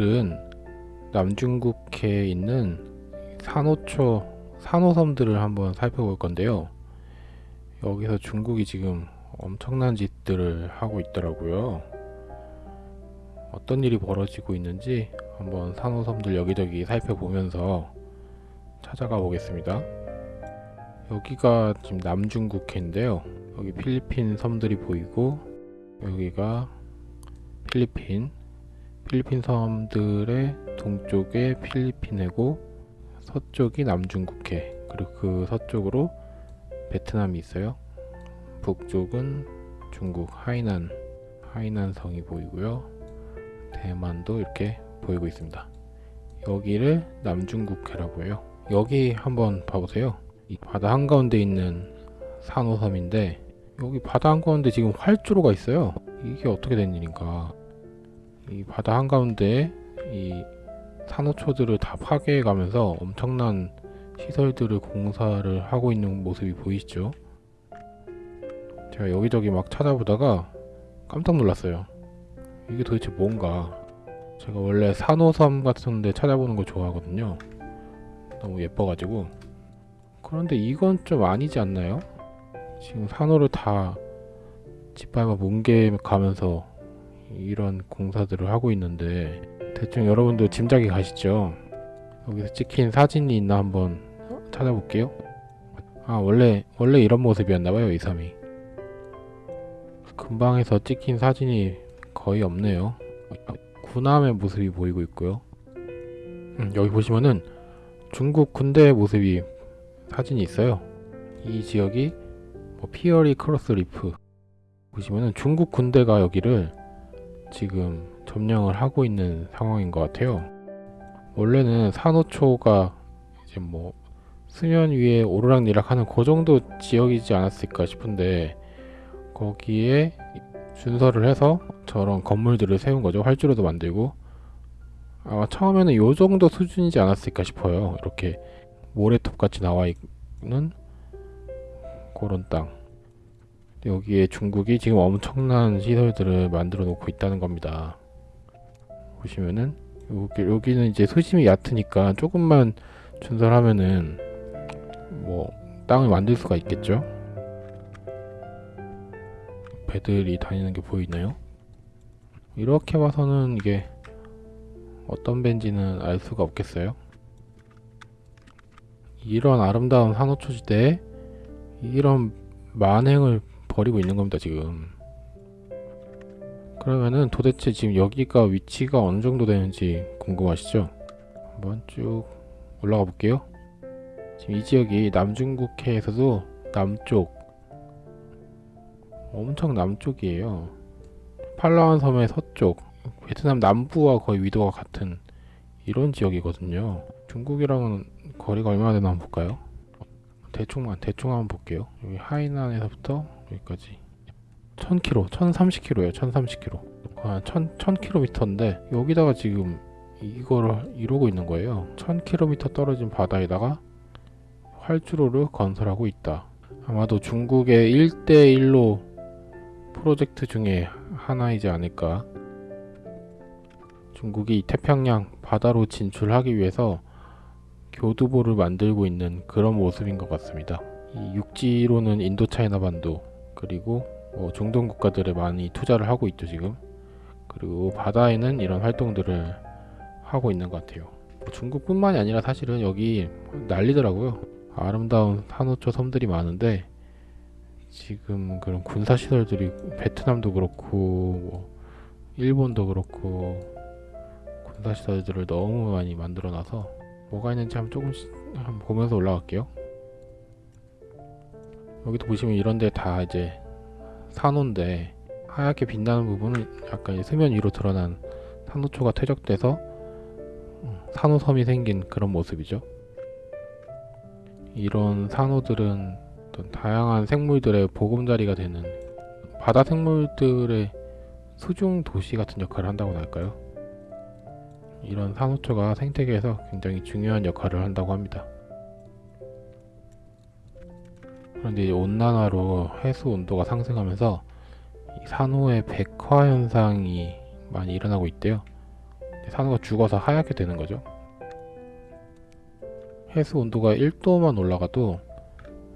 오늘은 남중국해에 있는 산호초 산호섬들을 한번 살펴볼 건데요. 여기서 중국이 지금 엄청난 짓들을 하고 있더라고요. 어떤 일이 벌어지고 있는지 한번 산호섬들 여기저기 살펴보면서 찾아가 보겠습니다. 여기가 지금 남중국해인데요. 여기 필리핀 섬들이 보이고 여기가 필리핀 필리핀 섬들의 동쪽에 필리핀해고 서쪽이 남중국해 그리고 그 서쪽으로 베트남이 있어요. 북쪽은 중국 하이난 하이난 성이 보이고요. 대만도 이렇게 보이고 있습니다. 여기를 남중국해라고 해요. 여기 한번 봐보세요. 이 바다 한가운데 있는 산호섬인데 여기 바다 한가운데 지금 활주로가 있어요. 이게 어떻게 된 일인가? 이 바다 한가운데 이 산호초들을 다 파괴해 가면서 엄청난 시설들을 공사를 하고 있는 모습이 보이시죠? 제가 여기저기 막 찾아보다가 깜짝 놀랐어요. 이게 도대체 뭔가? 제가 원래 산호섬 같은 데 찾아보는 거 좋아하거든요. 너무 예뻐가지고. 그런데 이건 좀 아니지 않나요? 지금 산호를 다 짓밟아 뭉개 가면서 이런 공사들을 하고 있는데 대충 여러분도 짐작이 가시죠? 여기서 찍힌 사진이 있나 한번 찾아볼게요. 아 원래 원래 이런 모습이었나봐요 이 섬이. 근방에서 찍힌 사진이 거의 없네요. 군함의 모습이 보이고 있고요. 음, 여기 보시면은 중국 군대의 모습이 사진이 있어요. 이 지역이 뭐 Fiery Cross Reef 보시면은 중국 군대가 여기를 지금 점령을 하고 있는 상황인 것 같아요. 원래는 산호초가 이제 뭐 수면 위에 오르락내락하는 그 정도 지역이지 않았을까 싶은데 거기에 준설을 해서 저런 건물들을 세운 거죠. 활주로도 만들고 아마 처음에는 요 정도 수준이지 않았을까 싶어요. 이렇게 모래톱 같이 나와 있는 그런 땅. 여기에 중국이 지금 엄청난 시설들을 만들어 놓고 있다는 겁니다. 보시면은 여기, 여기 는 이제 수심이 얕으니까 조금만 준설하면은 뭐 땅을 만들 수가 있겠죠. 배들이 다니는 게 보이나요? 이렇게 봐서는 이게 어떤 배인지는 알 수가 없겠어요. 이런 아름다운 산호초지대에 이런 만행을 벌이고 있는 겁니다 지금 그러면은 도대체 지금 여기가 위치가 어느 정도 되는지 궁금하시죠? 한번 쭉 올라가 볼게요 지금 이 지역이 남중국해에서도 남쪽 엄청 남쪽이에요 팔라완 섬의 서쪽 베트남 남부와 거의 위도가 같은 이런 지역이거든요 중국이랑은 거리가 얼마나 되나 한번 볼까요? 대충만 대충 한번 볼게요. 여기 하이난에서부터 여기까지. 1000km 1030km예요 1030km 아, 1000, 1000km인데 여기다가 지금 이거를 이루고 있는 거예요. 1000km 떨어진 바다에다가 활주로를 건설하고 있다. 아마도 중국의 1대1로 프로젝트 중에 하나이지 않을까. 중국이 태평양 바다로 진출하기 위해서 교두보를 만들고 있는 그런 모습인 것 같습니다. 이 육지로는 인도차이나 반도 그리고 뭐 중동 국가들에 많이 투자를 하고 있죠 지금. 그리고 바다에는 이런 활동들을 하고 있는 것 같아요. 뭐 중국뿐만이 아니라 사실은 여기 난리더라고요. 아름다운 산호초 섬들이 많은데 지금 그런 군사시설들이 베트남도 그렇고 뭐 일본도 그렇고 군사시설들을 너무 많이 만들어 놔서 뭐가 있는지 한번 조금씩 한번 보면서 올라갈게요 여기도 보시면 이런데 다 이제 산호인데 하얗게 빛나는 부분은 약간 수면 위로 드러난 산호초가 퇴적돼서 산호섬이 생긴 그런 모습이죠. 이런 산호들은 어떤 다양한 생물들의 보금자리가 되는 바다 생물들의 수중 도시 같은 역할을 한다고 할까요? 이런 산호초가 생태계에서 굉장히 중요한 역할을 한다고 합니다. 그런데 온난화로 해수 온도가 상승하면서 산호의 백화 현상이 많이 일어나고 있대요. 산호가 죽어서 하얗게 되는 거죠. 해수 온도가 1도만 올라가도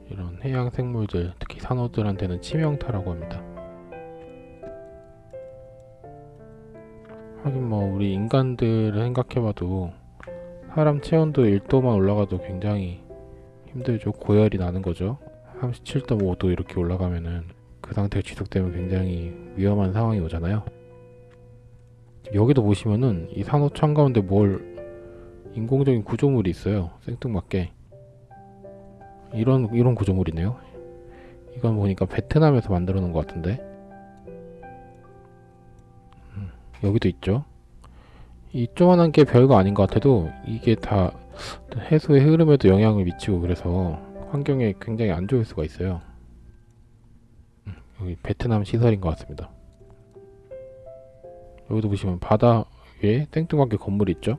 이런 해양 생물들, 특히 산호들한테는 치명타라고 합니다. 우리 인간들을 생각해봐도 사람 체온도 1도만 올라가도 굉장히 힘들죠. 고열이 나는 거죠. 37.5도 이렇게 올라가면은 그 상태가 지속되면 굉장히 위험한 상황이 오잖아요. 여기도 보시면은 이 산호천 가운데 뭘 인공적인 구조물이 있어요. 생뚱맞게 이런 이런 구조물이네요. 이건 보니까 베트남에서 만들어 놓은 것 같은데 음, 여기도 있죠. 이 조그만한 게 별거 아닌 것 같아도 이게 다 해수의 흐름에도 영향을 미치고 그래서 환경에 굉장히 안 좋을 수가 있어요. 음, 여기 베트남 시설인 것 같습니다. 여기도 보시면 바다 위에 땡뚱하게 건물이 있죠.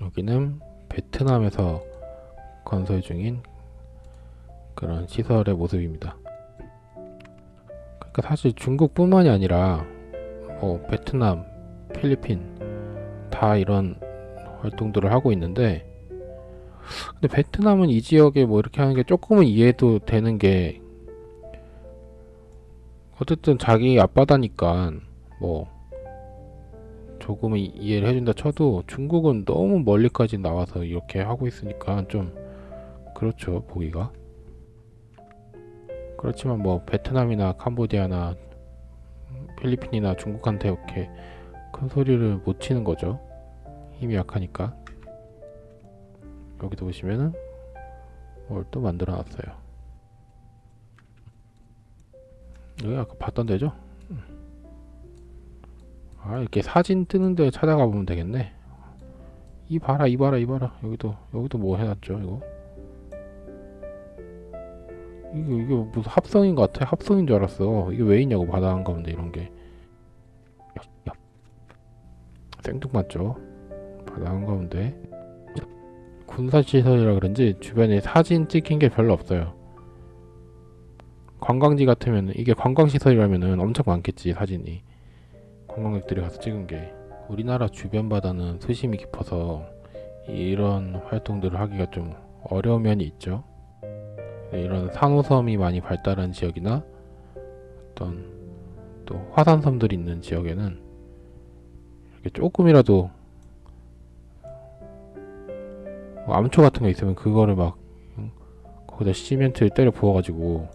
여기는 베트남에서 건설 중인 그런 시설의 모습입니다. 그러니까 사실 중국뿐만이 아니라 뭐 베트남, 필리핀 다 이런 활동들을 하고 있는데 근데 베트남은 이 지역에 뭐 이렇게 하는 게 조금은 이해도 되는 게 어쨌든 자기 앞바다니까 뭐 조금은 이해를 해준다 쳐도 중국은 너무 멀리까지 나와서 이렇게 하고 있으니까 좀 그렇죠 보기가. 그렇지만 뭐 베트남이나 캄보디아나 필리핀이나 중국한테 이렇게 큰 소리를 못 치는 거죠. 힘이 약하니까. 여기도 보시면은 뭘 또 만들어 놨어요. 여기 아까 봤던 데죠? 아 이렇게 사진 뜨는 데 찾아가 보면 되겠네. 이 봐라 이 봐라 이 봐라. 여기도 여기도 뭐 해놨죠 이거? 이게 이게 무슨 합성인 것 같아. 합성인 줄 알았어. 이게 왜 있냐고 바다 한 가운데 이런 게 생뚱맞죠? 바다 한가운데. 군사시설이라 그런지 주변에 사진 찍힌 게 별로 없어요. 관광지 같으면 이게 관광시설이라면은 엄청 많겠지 사진이. 관광객들이 가서 찍은 게. 우리나라 주변 바다는 수심이 깊어서 이런 활동들을 하기가 좀 어려운 면이 있죠. 이런 산호섬이 많이 발달한 지역이나 어떤 또 화산섬들이 있는 지역에는 조금이라도 뭐 암초 같은 거 있으면 그거를 막 응? 거기다 시멘트를 때려 부어가지고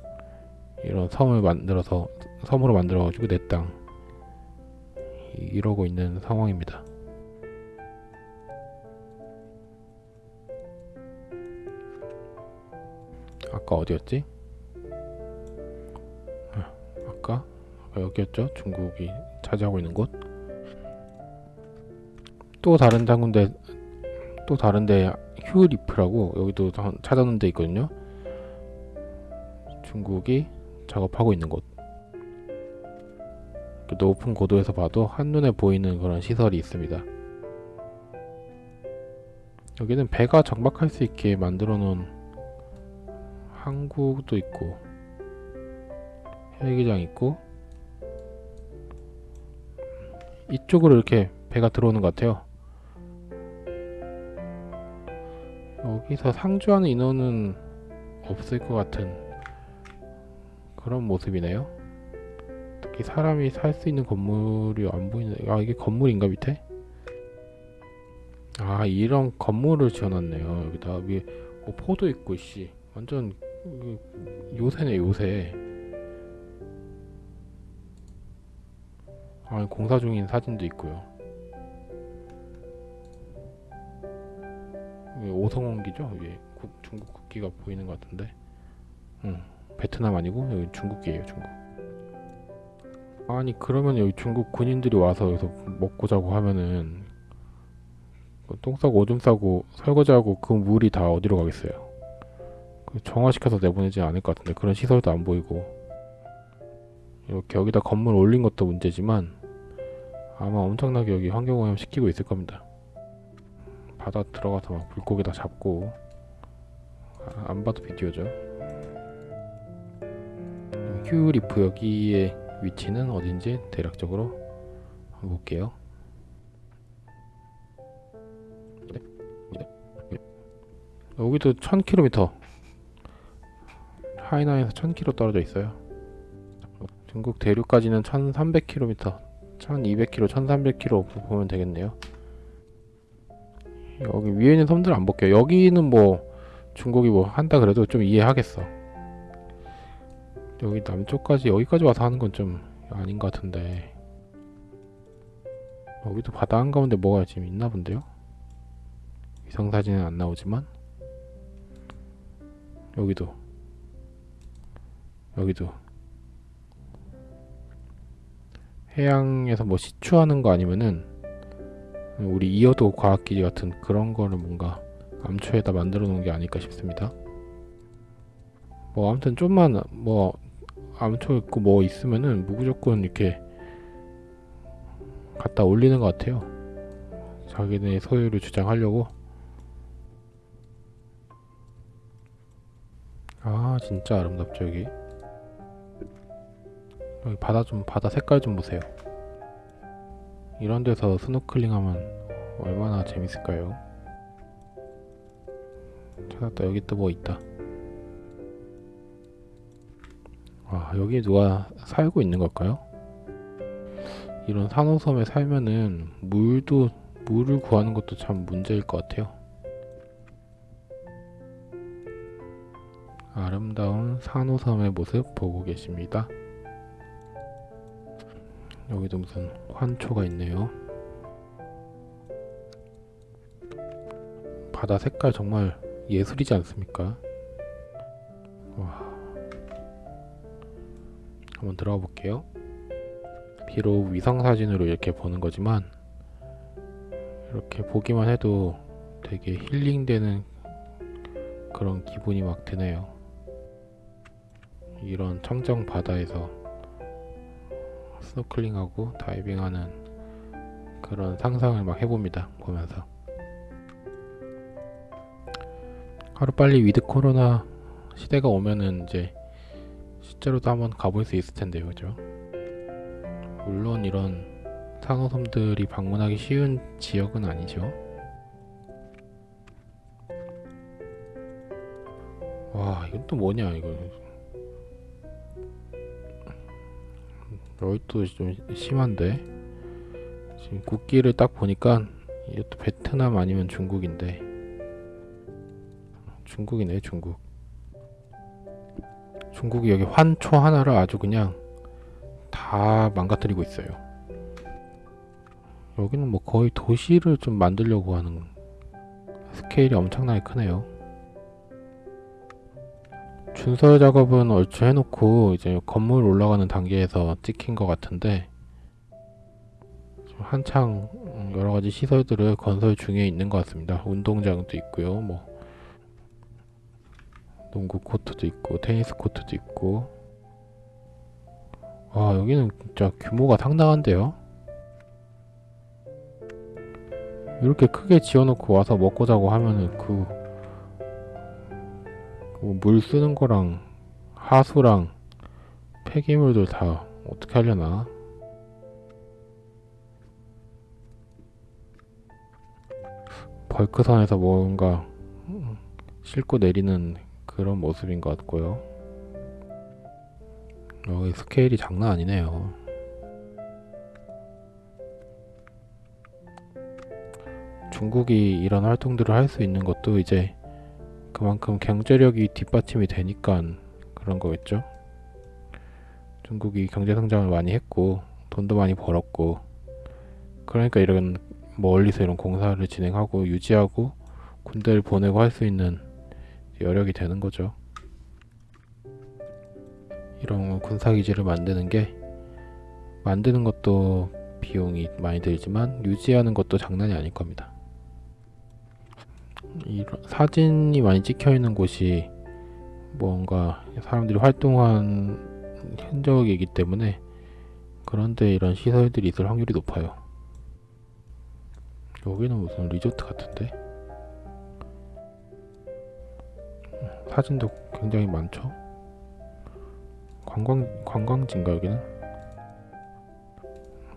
이런 섬을 만들어서 섬으로 만들어가지고 내 땅 이러고 있는 상황입니다. 아까 어디였지? 아, 아까 여기였죠? 중국이 차지하고 있는 곳. 또 다른 장군데 또 다른데 휴리프라고 여기도 찾아놓은 데 있거든요. 중국이 작업하고 있는 곳. 높은 고도에서 봐도 한눈에 보이는 그런 시설이 있습니다. 여기는 배가 정박할 수 있게 만들어 놓은 항구도 있고 헬기장 있고 이쪽으로 이렇게 배가 들어오는 것 같아요. 여기서 상주하는 인원은 없을 것 같은 그런 모습이네요. 특히 사람이 살 수 있는 건물이 안 보이는 아 이게 건물인가 밑에? 아 이런 건물을 지어놨네요 여기다 위에 어, 포도 있고 씨 완전 요새네 요새 아 공사 중인 사진도 있고요 오성원기죠? 위에 국, 중국 국기가 보이는 것 같은데. 응 베트남 아니고 여기 중국기예요 중국. 아니 그러면 여기 중국 군인들이 와서 여기서 먹고 자고 하면은 그똥 싸고 오줌 싸고 설거지하고 그 물이 다 어디로 가겠어요? 그 정화시켜서 내보내지 않을 것 같은데 그런 시설도 안 보이고. 이렇게 여기다 건물 올린 것도 문제지만 아마 엄청나게 여기 환경오염 시키고 있을 겁니다 바다 들어가서 막 물고기 다 잡고 아, 안 봐도 비디오죠 휴리프 여기에 위치는 어딘지 대략적으로 볼게요. 여기도 1000km 하이난에서 1000km 떨어져 있어요. 중국 대륙까지는 1300km, 1200km, 1300km 보면 되겠네요. 여기 위에 있는 섬들 안 볼게요. 여기는 뭐 중국이 뭐 한다 그래도 좀 이해하겠어. 여기 남쪽까지 여기까지 와서 하는 건 좀 아닌 것 같은데 여기도 바다 한가운데 뭐가 지금 있나 본데요? 위성 사진은 안 나오지만 여기도 여기도 해양에서 뭐 시추하는 거 아니면은 우리 이어도 과학기지 같은 그런 거를 뭔가 암초에다 만들어 놓은 게 아닐까 싶습니다. 뭐 아무튼 좀만 뭐 암초 있고 뭐 있으면은 무조건 이렇게 갖다 올리는 것 같아요. 자기네 소유를 주장하려고. 아 진짜 아름답죠 여기. 여기 바다 좀 바다 색깔 좀 보세요. 이런 데서 스노클링 하면 얼마나 재밌을까요? 찾았다 여기 또 뭐 있다. 와 여기 누가 살고 있는 걸까요? 이런 산호섬에 살면은 물도 물을 구하는 것도 참 문제일 것 같아요. 아름다운 산호섬의 모습 보고 계십니다. 여기도 무슨 환초가 있네요. 바다 색깔 정말 예술이지 않습니까? 와. 한번 들어가 볼게요. 비록 위성 사진으로 이렇게 보는 거지만 이렇게 보기만 해도 되게 힐링되는 그런 기분이 막 드네요. 이런 청정 바다에서 스노클링하고 다이빙하는 그런 상상을 막 해봅니다. 보면서 하루빨리 위드 코로나 시대가 오면은 이제 실제로도 한번 가볼 수 있을 텐데요, 그죠? 물론 이런 상호섬들이 방문하기 쉬운 지역은 아니죠. 와, 이건 또 뭐냐, 이거. 여기 좀 심한데. 지금 국기를 딱 보니까 이것도 베트남 아니면 중국인데. 중국이네, 중국. 중국이 여기 환초 하나를 아주 그냥 다 망가뜨리고 있어요. 여기는 뭐 거의 도시를 좀 만들려고 하는 스케일이 엄청나게 크네요. 준설 작업은 얼추 해놓고 이제 건물 올라가는 단계에서 찍힌 것 같은데 한창 여러 가지 시설들을 건설 중에 있는 것 같습니다. 운동장도 있고요, 뭐. 농구 코트도 있고 테니스 코트도 있고. 와 여기는 진짜 규모가 상당한데요? 이렇게 크게 지어놓고 와서 먹고 자고 하면은 그, 그 물 쓰는 거랑 하수랑 폐기물들 다 어떻게 하려나 벌크선에서 뭔가 싣고 내리는 그런 모습인 것 같고요. 어, 스케일이 장난 아니네요. 중국이 이런 활동들을 할 수 있는 것도 이제 그만큼 경제력이 뒷받침이 되니까 그런 거겠죠. 중국이 경제 성장을 많이 했고 돈도 많이 벌었고 그러니까 이런 멀리서 이런 공사를 진행하고 유지하고 군대를 보내고 할 수 있는 여력이 되는 거죠. 이런 군사기지를 만드는 게 만드는 것도 비용이 많이 들지만 유지하는 것도 장난이 아닐 겁니다. 사진이 많이 찍혀 있는 곳이 뭔가 사람들이 활동한 흔적이기 때문에 그런데 이런 시설들이 있을 확률이 높아요. 여기는 무슨 리조트 같은데? 사진도 굉장히 많죠. 관광 관광지인가 여기는?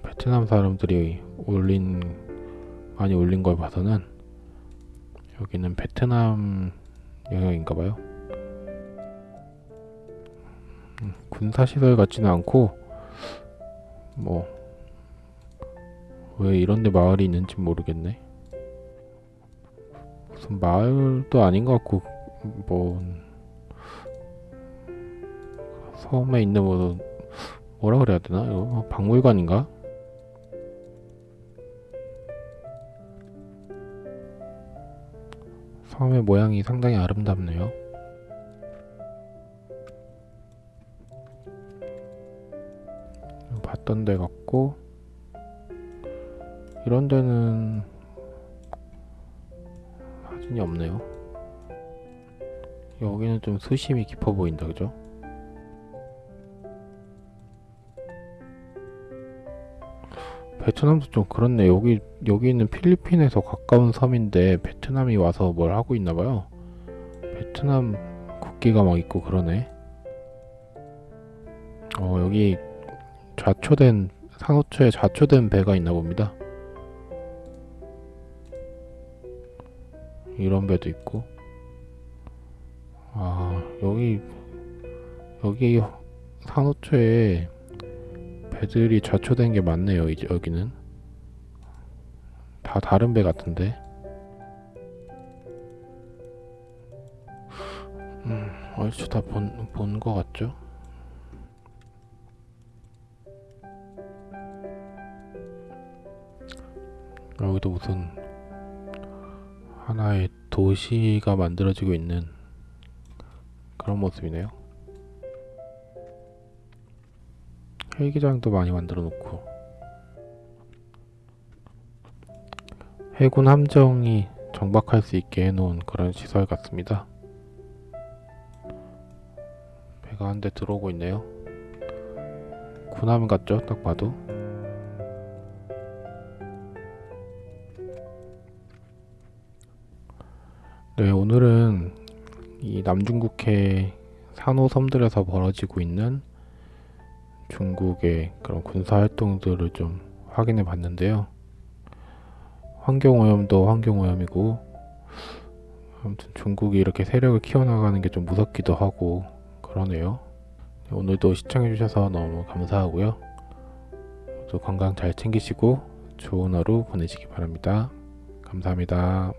베트남 사람들이 올린 많이 올린 걸 봐서는 여기는 베트남 영역인가봐요. 음, 군사시설 같지는 않고 뭐 왜 이런데 마을이 있는지 모르겠네. 무슨 마을도 아닌 것 같고 뭐 섬에 있는 뭐 뭐라 그래야 되나 이거 박물관인가? 섬의 모양이 상당히 아름답네요. 봤던 데 같고 이런 데는 사진이 없네요. 여기는 좀 수심이 깊어 보인다, 그죠? 베트남도 좀 그렇네. 여기 여기는 필리핀에서 가까운 섬인데 베트남이 와서 뭘 하고 있나 봐요. 베트남 국기가 막 있고 그러네. 어, 여기 좌초된 산호초에 좌초된 배가 있나 봅니다. 이런 배도 있고. 아, 여기 여기 산호초에 배들이 좌초된 게 많네요. 이제 여기는 다 다른 배 같은데. 음, 얼추 다 본 본 거 같죠? 여기도 무슨 하나의 도시가 만들어지고 있는 그런 모습이네요. 헬기장도 많이 만들어 놓고 해군 함정이 정박할 수 있게 해놓은 그런 시설 같습니다. 배가 한 대 들어오고 있네요. 군함 같죠? 딱 봐도. 네, 오늘은 이 남중국해 산호섬들에서 벌어지고 있는 중국의 그런 군사 활동들을 좀 확인해 봤는데요. 환경오염도 환경오염이고 아무튼 중국이 이렇게 세력을 키워나가는 게 좀 무섭기도 하고 그러네요. 오늘도 시청해 주셔서 너무 감사하고요. 모두 건강 잘 챙기시고 좋은 하루 보내시기 바랍니다. 감사합니다.